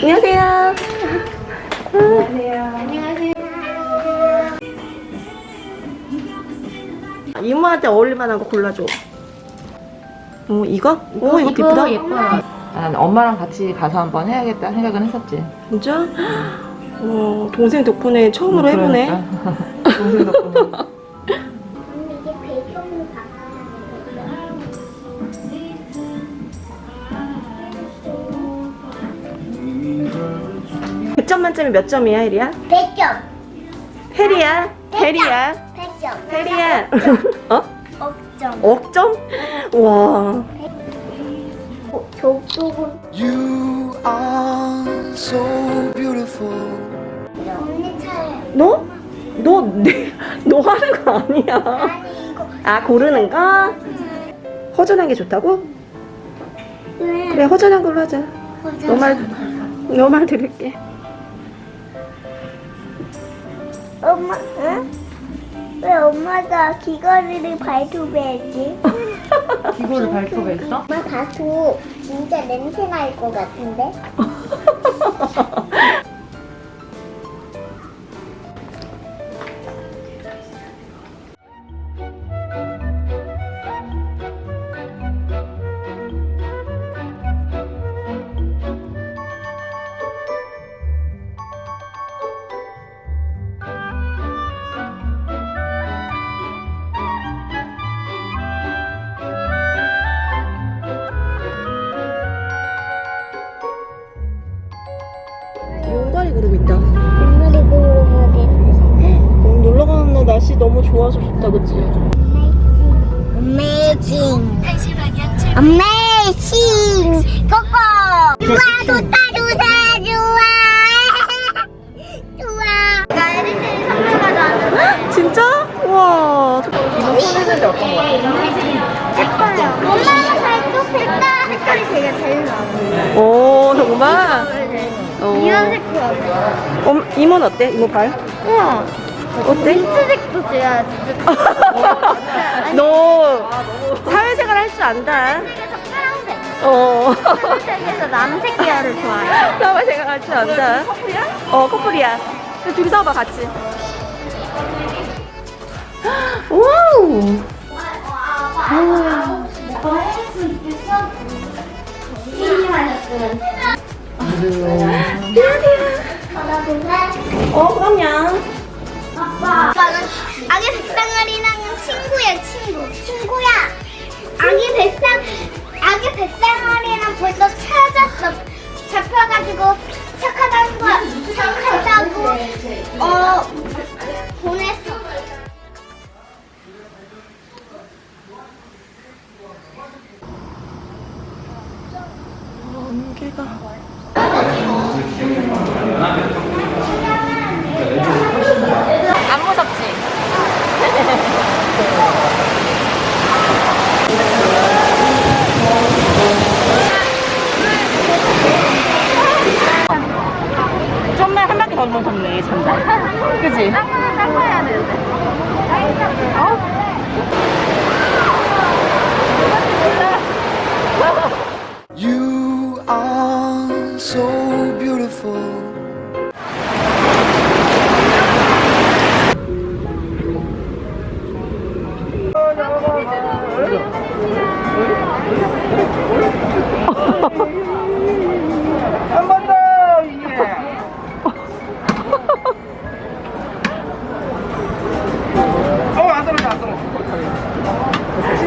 안녕하세요. 이모한테 어울릴만한 거 골라줘. 어 이거? 어 이거 이쁘다. 예뻐요. 난 엄마랑 같이 가서 한번 해야겠다 생각은 했었지. 진짜? 어 동생 덕분에 처음으로 해보네. 그러니까. 동생 덕분에. 100점 만점에 몇 점이야 혜리야? 100점 혜리야? 혜리야? 100점 혜리야? 어? 억점 억점? 와 족속은 어, You are so beautiful 언니 차례 너? 너, 내, 너 하는 거 아니야 아니 이거 아 고르는 거? 허전한 게 좋다고? 왜? 그래 허전한 걸로 하자 너말 너 말 들을게 엄마, 응? 왜 엄마가 귀걸이를 발톱에했지? 기고를 발표했어? 엄마 봐도 진짜 냄새 날 것 같은데? 고르고 있다. 엄마를 고르거든. 오늘 놀러 가는 날 날씨 너무 좋아서 좋다, 그치? Amazing. Amazing. 고고. 좋아, 좋다, 좋다, 좋아. 좋아. 나 에리트리 선물 가져왔는데. 진짜? 우와. 이거 손했는데 어떤 거 같아? 예뻐요. 발톱 색깔, 색깔이 제가 제일 나아요. 오, 정말? 어. 이런 색깔. 어, 이모는 어때? 이모 발? 우와. 어때? 민트색도 제가 진짜. 너 사회생활 할 줄 안다. 어. 남색 계열을 좋아해요. 사회생활 할줄 안다. 커플이야? 어, 커플이야. 둘이 싸워봐, 같이. wow. 어, 그럼요. 아빠는 아기 백상아리랑은 친구야 친구. 친구야. 아기 백상 아기 백상아리랑 벌써 찾았어. 잡혀가지고 착하다는 거 착하 안개가. 안 무섭지? 좀만 한 바퀴 더 넘었네, 잔다. 그지? 닦아야 되는데 You are so beautiful.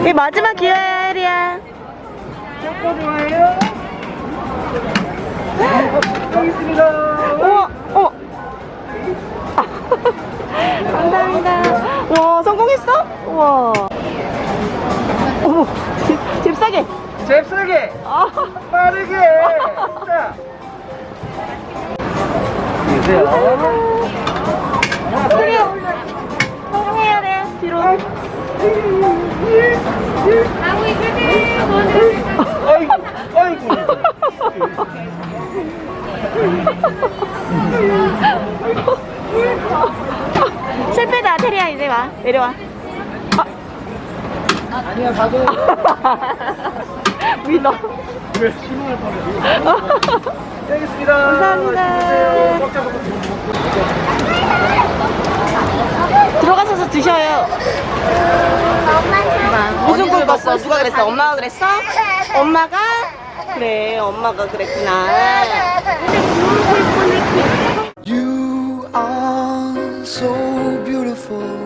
이 마지막 기회야, 혜리야. 우와, 어. 감사합니다. 와, 성공했어? 우와. 어머, 집, 잽싸게. 잽싸게 아, 빠르게 자 크게 성공해야 돼, 뒤로. 실패다, 테리야, 이제 와. 내려와. 아 니야 가도 위너. 왜 신호를 보내 되겠습니다. 감사합니다. 들어가셔서 드셔요. 엄마 무슨 꿈 꿨어? 누가 그랬어? 엄마가 그랬어? 엄마가? 그래, 엄마가 그랬구나. You are so beautiful.